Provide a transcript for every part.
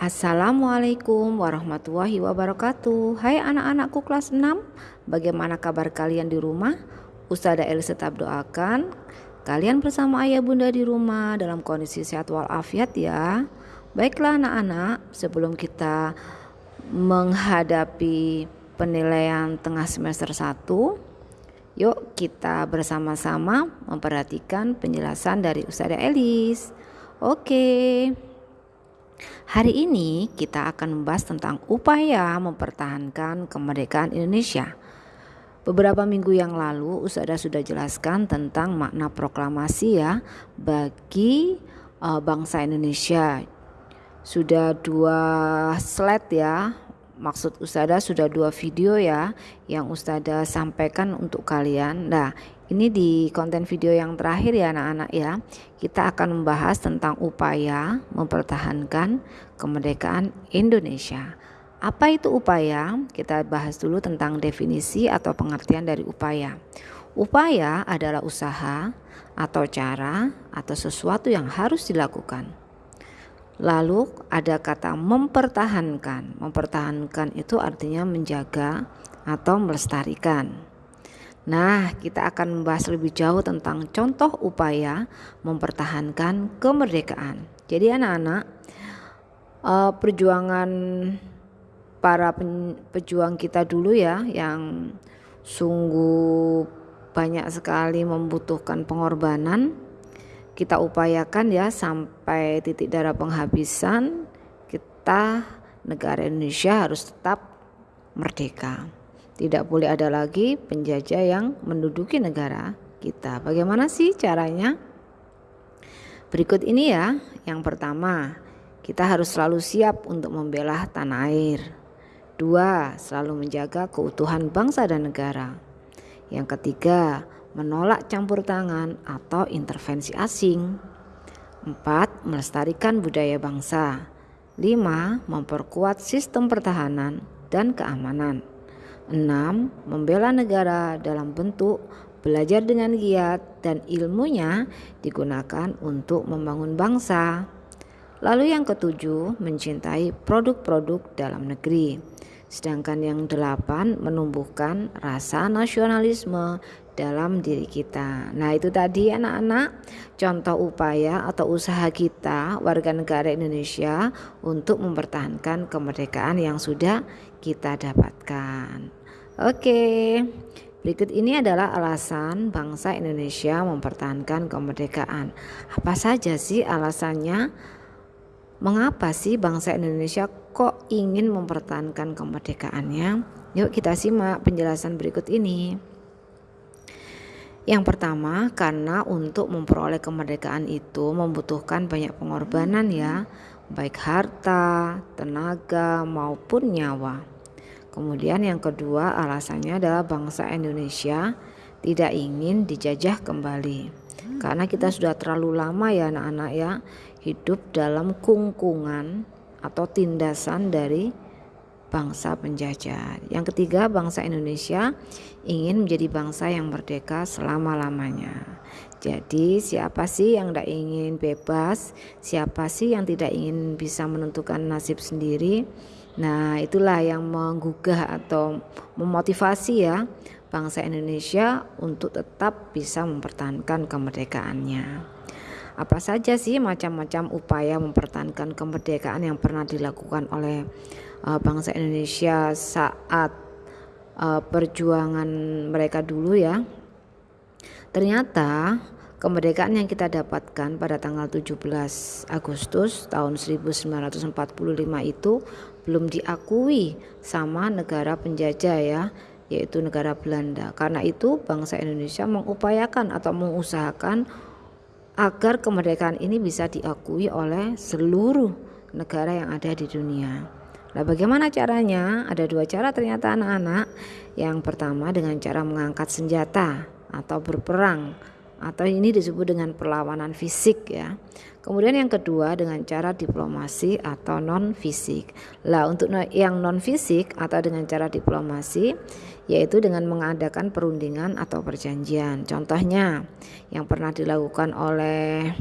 Assalamualaikum warahmatullahi wabarakatuh. Hai anak-anakku kelas 6 Bagaimana kabar kalian di rumah? Ustazah Eli tetap doakan Kalian bersama ayah bunda di rumah dalam kondisi sehat walafiat ya. Baiklah anak-anak sebelum kita menghadapi penilaian tengah semester 1 Yuk kita bersama-sama memperhatikan penjelasan dari Ustazah Elis. Oke Hari ini kita akan membahas tentang upaya mempertahankan kemerdekaan Indonesia. Beberapa minggu yang lalu Ustazah sudah jelaskan tentang makna proklamasi ya bagi uh, bangsa Indonesia. Sudah dua slide ya. Maksud Ustazah sudah dua video ya yang Ustazah sampaikan untuk kalian. Nah, ini di konten video yang terakhir ya anak-anak ya. Kita akan membahas tentang upaya mempertahankan kemerdekaan Indonesia. Apa itu upaya? Kita bahas dulu tentang definisi atau pengertian dari upaya. Upaya adalah usaha atau cara atau sesuatu yang harus dilakukan. Lalu ada kata mempertahankan. Mempertahankan itu artinya menjaga atau melestarikan. Nah, kita akan membahas lebih jauh tentang contoh upaya mempertahankan kemerdekaan. Jadi anak-anak, uh, perjuangan para pejuang kita dulu ya yang sungguh banyak sekali membutuhkan pengorbanan kita upayakan ya sampai titik darah penghabisan kita negara Indonesia harus tetap merdeka. Tidak boleh ada lagi penjajah yang menduduki negara kita. Bagaimana sih caranya? Berikut ini ya. Yang pertama, kita harus selalu siap untuk membela tanah air. Dua, selalu menjaga keutuhan bangsa dan negara. Yang ketiga, menolak campur tangan atau intervensi asing. Empat, melestarikan budaya bangsa. Lima, memperkuat sistem pertahanan dan keamanan. 6. Membela negara dalam bentuk belajar dengan giat dan ilmunya digunakan untuk membangun bangsa. Lalu yang ketujuh, mencintai produk-produk dalam negeri. Sedangkan yang delapan, menumbuhkan rasa nasionalisme dalam diri kita. Nah, itu tadi anak-anak contoh upaya atau usaha kita warga negara Indonesia untuk mempertahankan kemerdekaan yang sudah kita dapatkan. Oke, berikut ini adalah alasan bangsa Indonesia mempertahankan kemerdekaan. Apa saja sih alasannya? Mengapa sih bangsa Indonesia kok ingin mempertahankan kemerdekaannya? Yuk kita simak penjelasan berikut ini. Yang pertama, karena untuk memperoleh kemerdekaan itu membutuhkan banyak pengorbanan ya, baik harta, tenaga maupun nyawa. Kemudian yang kedua alasannya adalah bangsa Indonesia tidak ingin dijajah kembali. Karena kita sudah terlalu lama ya anak-anak ya hidup dalam kungkungan atau tindasan dari bangsa penjajah. Yang ketiga, bangsa Indonesia ingin menjadi bangsa yang merdeka selama-lamanya. Jadi, siapa sih yang tidak ingin bebas? Siapa sih yang tidak ingin bisa menentukan nasib sendiri? Nah, itulah yang menggugah atau memotivasi ya bangsa Indonesia untuk tetap bisa mempertahankan kemerdekaannya. Apa saja sih macam-macam upaya mempertahankan kemerdekaan yang pernah dilakukan oleh uh, bangsa Indonesia saat uh, perjuangan mereka dulu ya. Ternyata Kemerdekaan yang kita dapatkan pada tanggal 17 Agustus tahun 1945 itu belum diakui sama negara penjajah ya, yaitu negara Belanda. Karena itu bangsa Indonesia mengupayakan atau mengusahakan agar kemerdekaan ini bisa diakui oleh seluruh negara yang ada di dunia. Nah, bagaimana caranya? Ada dua cara ternyata anak-anak. Yang pertama dengan cara mengangkat senjata atau berperang atau ini disebut dengan perlawanan fisik ya. Kemudian yang kedua dengan cara diplomasi atau non fisik. Lah untuk yang non fisik atau dengan cara diplomasi yaitu dengan mengadakan perundingan atau perjanjian. Contohnya yang pernah dilakukan oleh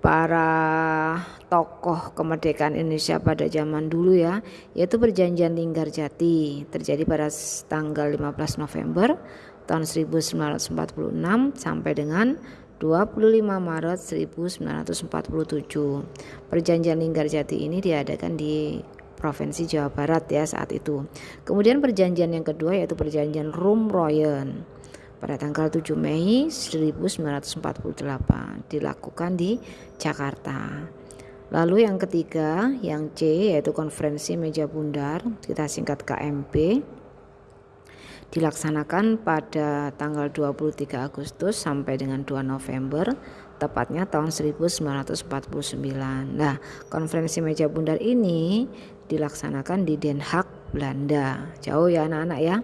para tokoh kemerdekaan Indonesia pada zaman dulu ya yaitu perjanjian Linggarjati terjadi pada tanggal 15 November tahun 1946 sampai dengan 25 Maret 1947. Perjanjian Linggarjati ini diadakan di Provinsi Jawa Barat ya saat itu. Kemudian perjanjian yang kedua yaitu perjanjian Royen pada tanggal 7 Mei 1948 dilakukan di Jakarta. Lalu yang ketiga, yang C yaitu konferensi meja bundar, kita singkat KMP dilaksanakan pada tanggal 23 Agustus sampai dengan 2 November tepatnya tahun 1949. Nah, konferensi meja bundar ini dilaksanakan di Den Haag, Belanda. Jauh ya anak-anak ya.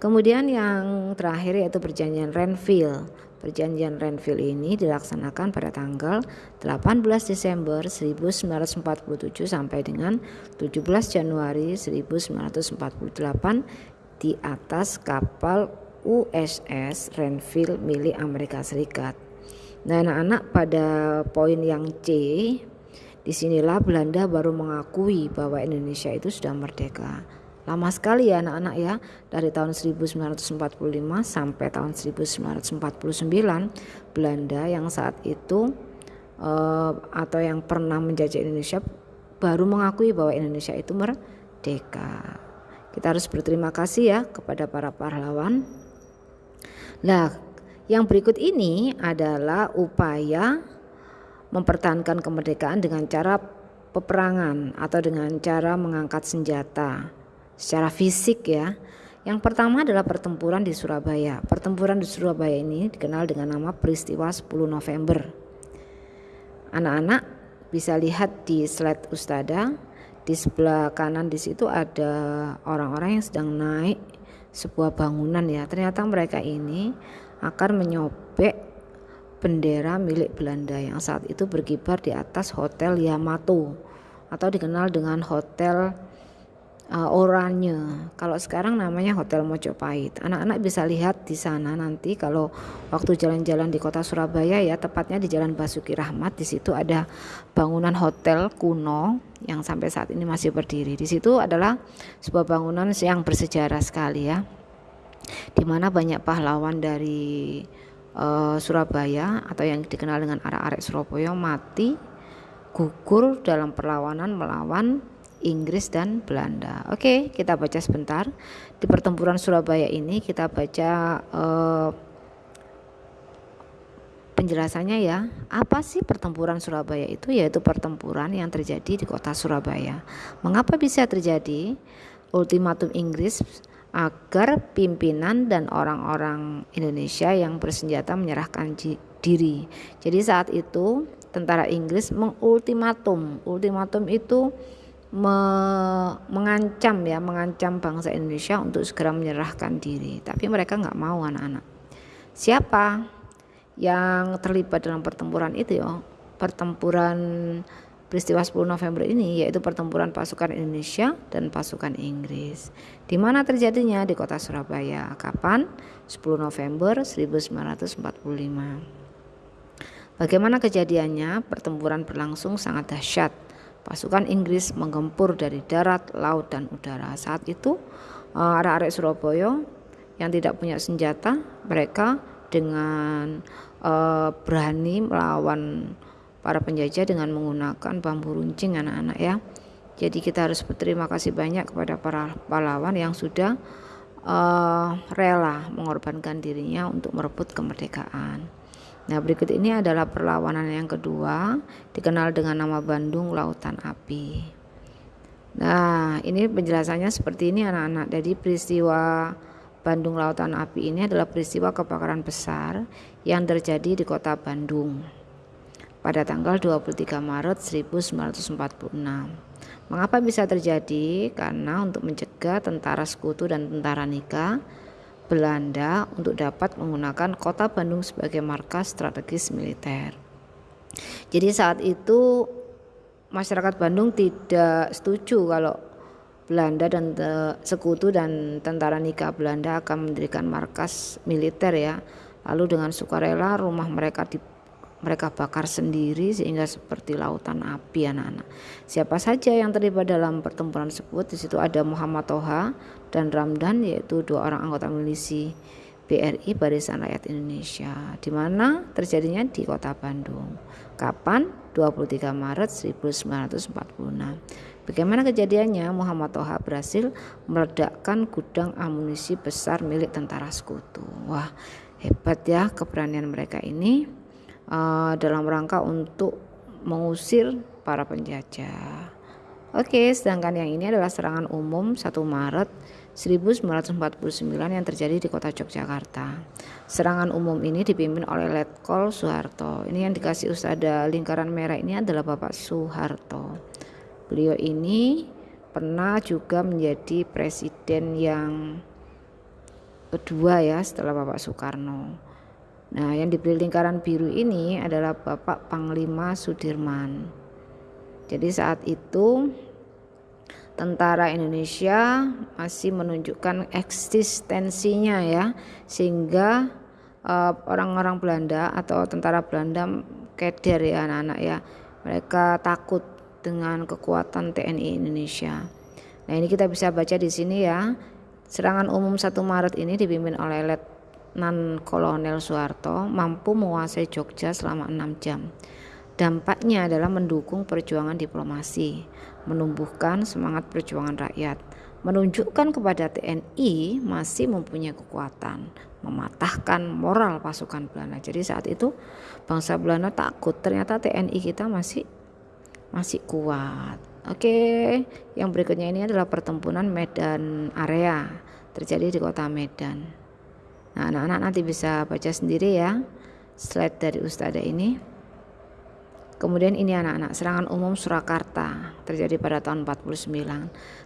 Kemudian yang terakhir yaitu perjanjian Renville. Perjanjian Renville ini dilaksanakan pada tanggal 18 Desember 1947 sampai dengan 17 Januari 1948 di atas kapal USS Renville milik Amerika Serikat. Nah, anak-anak pada poin yang C, di sinilah Belanda baru mengakui bahwa Indonesia itu sudah merdeka. Lama sekali ya anak-anak ya, dari tahun 1945 sampai tahun 1949, Belanda yang saat itu uh, atau yang pernah menjajah Indonesia baru mengakui bahwa Indonesia itu merdeka. Kita harus berterima kasih ya kepada para pahlawan. Nah, yang berikut ini adalah upaya mempertahankan kemerdekaan dengan cara peperangan atau dengan cara mengangkat senjata secara fisik ya. Yang pertama adalah pertempuran di Surabaya. Pertempuran di Surabaya ini dikenal dengan nama peristiwa 10 November. Anak-anak bisa lihat di slide Ustada di sebelah kanan di situ ada orang-orang yang sedang naik sebuah bangunan ya. Ternyata mereka ini akan menyobek bendera milik Belanda yang saat itu berkibar di atas Hotel Yamato atau dikenal dengan Hotel uh, Oranye. Kalau sekarang namanya Hotel Mojopahit. Anak-anak bisa lihat di sana nanti kalau waktu jalan-jalan di kota Surabaya ya, tepatnya di Jalan Basuki Rahmat. Di situ ada bangunan hotel kuno yang sampai saat ini masih berdiri. Di situ adalah sebuah bangunan yang bersejarah sekali ya. Di mana banyak pahlawan dari uh, Surabaya atau yang dikenal dengan arek-arek Surabaya mati gugur dalam perlawanan melawan Inggris dan Belanda. Oke, kita baca sebentar. Di pertempuran Surabaya ini kita baca uh, penjelasannya ya. Apa sih pertempuran Surabaya itu? Yaitu pertempuran yang terjadi di kota Surabaya. Mengapa bisa terjadi? Ultimatum Inggris agar pimpinan dan orang-orang Indonesia yang bersenjata menyerahkan diri. Jadi saat itu tentara Inggris mengultimatum. Ultimatum itu me mengancam ya mengancam bangsa Indonesia untuk segera menyerahkan diri. Tapi mereka nggak mau anak-anak. Siapa yang terlibat dalam pertempuran itu ya? Pertempuran peristiwa 10 November ini yaitu pertempuran pasukan Indonesia dan pasukan Inggris. Di mana terjadinya? Di kota Surabaya. Kapan? 10 November 1945 Bagaimana kejadiannya? Pertempuran berlangsung sangat dahsyat pasukan Inggris menggempur dari darat, laut dan udara. Saat itu uh, arek-arek Surabaya yang tidak punya senjata, mereka dengan uh, berani melawan para penjajah dengan menggunakan bambu runcing anak-anak ya. Jadi kita harus berterima kasih banyak kepada para pahlawan yang sudah uh, rela mengorbankan dirinya untuk merebut kemerdekaan. Nah, berikut ini adalah perlawanan yang kedua, dikenal dengan nama Bandung Lautan Api. Nah, ini penjelasannya seperti ini anak-anak. Jadi peristiwa Bandung Lautan Api ini adalah peristiwa kebakaran besar yang terjadi di kota Bandung pada tanggal 23 Maret 1946. Mengapa bisa terjadi? Karena untuk mencegah tentara sekutu dan tentara nikah Belanda untuk dapat menggunakan kota Bandung sebagai markas strategis militer. Jadi saat itu masyarakat Bandung tidak setuju kalau Belanda dan sekutu dan tentara nikah Belanda akan mendirikan markas militer ya. Lalu dengan sukarela rumah mereka di mereka bakar sendiri sehingga seperti lautan api anak-anak. Siapa saja yang terlibat dalam pertempuran tersebut? Di situ ada Muhammad Toha dan Ramdan yaitu dua orang anggota milisi BRI Barisan Rakyat Indonesia di mana terjadinya di Kota Bandung. Kapan? 23 Maret 1946. Bagaimana kejadiannya? Muhammad Toha berhasil meledakkan gudang amunisi besar milik tentara sekutu. Wah, hebat ya keberanian mereka ini uh, dalam rangka untuk mengusir para penjajah. Oke, sedangkan yang ini adalah serangan umum 1 Maret 1949 yang terjadi di kota Yogyakarta. Serangan umum ini dipimpin oleh Letkol Soeharto. Ini yang dikasih usada lingkaran merah ini adalah Bapak Soeharto. Beliau ini pernah juga menjadi presiden yang kedua ya setelah Bapak Soekarno. Nah, yang diberi lingkaran biru ini adalah Bapak Panglima Sudirman. Jadi saat itu tentara Indonesia masih menunjukkan eksistensinya ya, sehingga eh, orang-orang uh, Belanda atau tentara Belanda keder ya anak-anak ya. Mereka takut dengan kekuatan TNI Indonesia. Nah, ini kita bisa baca di sini ya. Serangan umum 1 Maret ini dipimpin oleh Let Nan Kolonel Soeharto mampu menguasai Jogja selama enam jam. Dampaknya adalah mendukung perjuangan diplomasi, menumbuhkan semangat perjuangan rakyat, menunjukkan kepada TNI masih mempunyai kekuatan, mematahkan moral pasukan Belanda. Jadi saat itu bangsa Belanda takut, ternyata TNI kita masih masih kuat. Oke, yang berikutnya ini adalah pertempuran Medan area terjadi di kota Medan. Nah, anak-anak nanti bisa baca sendiri ya slide dari Ustazah ini. Kemudian ini anak-anak serangan umum Surakarta terjadi pada tahun 49.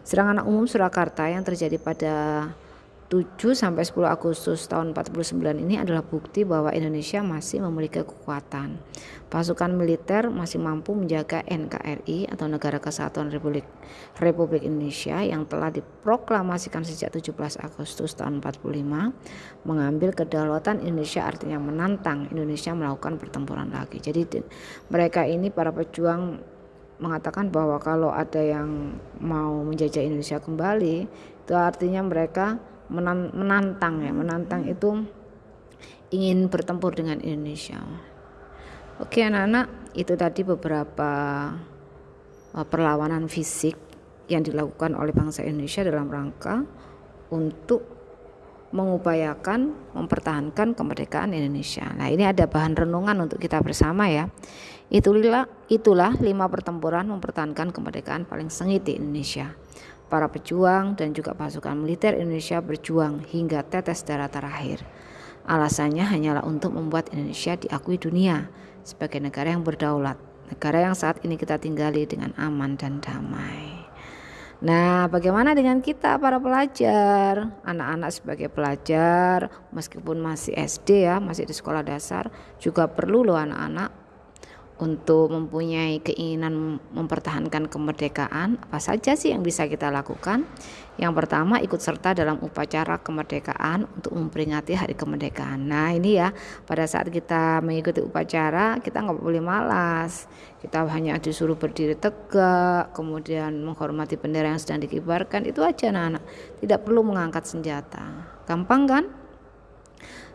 Serangan umum Surakarta yang terjadi pada 7 sampai 10 Agustus tahun 49 ini adalah bukti bahwa Indonesia masih memiliki kekuatan. Pasukan militer masih mampu menjaga NKRI atau Negara Kesatuan Republik Republik Indonesia yang telah diproklamasikan sejak 17 Agustus tahun 45 mengambil kedaulatan Indonesia artinya menantang Indonesia melakukan pertempuran lagi. Jadi mereka ini para pejuang mengatakan bahwa kalau ada yang mau menjajah Indonesia kembali itu artinya mereka menantang ya menantang itu ingin bertempur dengan Indonesia oke anak-anak itu tadi beberapa uh, perlawanan fisik yang dilakukan oleh bangsa Indonesia dalam rangka untuk mengupayakan mempertahankan kemerdekaan Indonesia. Nah, ini ada bahan renungan untuk kita bersama ya. Itulah itulah lima pertempuran mempertahankan kemerdekaan paling sengit di Indonesia. Para pejuang dan juga pasukan militer Indonesia berjuang hingga tetes darah terakhir. Alasannya hanyalah untuk membuat Indonesia diakui dunia sebagai negara yang berdaulat, negara yang saat ini kita tinggali dengan aman dan damai. Nah, bagaimana dengan kita para pelajar? Anak-anak sebagai pelajar meskipun masih SD ya, masih di sekolah dasar juga perlu loh anak-anak untuk mempunyai keinginan mempertahankan kemerdekaan, apa saja sih yang bisa kita lakukan? Yang pertama, ikut serta dalam upacara kemerdekaan untuk memperingati hari kemerdekaan. Nah, ini ya, pada saat kita mengikuti upacara, kita nggak boleh malas. Kita hanya disuruh berdiri tegak, kemudian menghormati bendera yang sedang dikibarkan. Itu aja, anak-anak. Tidak perlu mengangkat senjata. Gampang kan?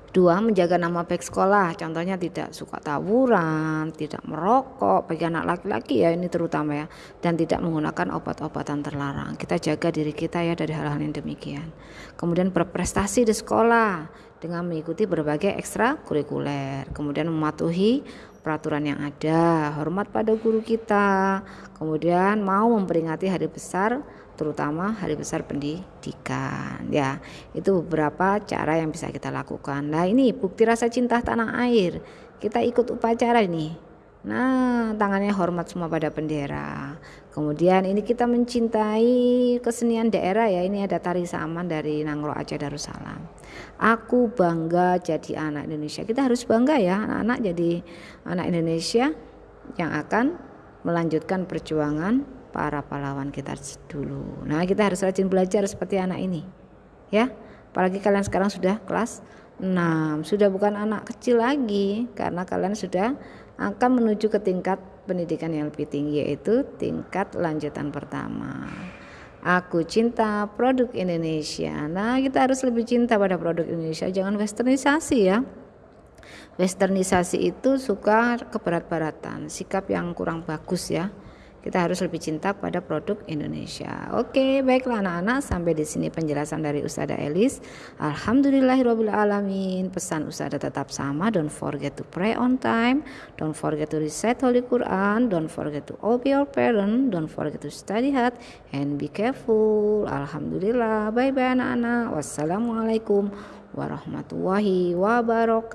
Dua, menjaga nama baik sekolah. Contohnya tidak suka tawuran, tidak merokok bagi anak laki-laki ya ini terutama ya dan tidak menggunakan obat-obatan terlarang. Kita jaga diri kita ya dari hal-hal yang demikian. Kemudian berprestasi di sekolah dengan mengikuti berbagai ekstra kurikuler. Kemudian mematuhi peraturan yang ada, hormat pada guru kita. Kemudian mau memperingati hari besar terutama hari besar pendidikan. Ya itu beberapa cara yang bisa kita lakukan. Nah ini bukti rasa cinta tanah air. Kita ikut upacara ini. Nah tangannya hormat semua pada bendera. Kemudian ini kita mencintai kesenian daerah ya. Ini ada tari saman dari Nangro Aceh Darussalam. Aku bangga jadi anak Indonesia. Kita harus bangga ya anak-anak jadi anak Indonesia yang akan melanjutkan perjuangan para pahlawan kita dulu. Nah, kita harus rajin belajar seperti anak ini. Ya. Apalagi kalian sekarang sudah kelas 6, sudah bukan anak kecil lagi karena kalian sudah akan menuju ke tingkat pendidikan yang lebih tinggi yaitu tingkat lanjutan pertama. Aku cinta produk Indonesia. Nah, kita harus lebih cinta pada produk Indonesia, jangan westernisasi ya. Westernisasi itu suka keberat-baratan, sikap yang kurang bagus ya kita harus lebih cinta pada produk Indonesia. Oke, baiklah anak-anak, sampai di sini penjelasan dari Ustada Elis. Alhamdulillahirobbilalamin. Pesan Ustada tetap sama. Don't forget to pray on time. Don't forget to recite Holy Quran. Don't forget to obey your parent. Don't forget to study hard and be careful. Alhamdulillah. Bye bye anak-anak. Wassalamualaikum warahmatullahi wabarakatuh.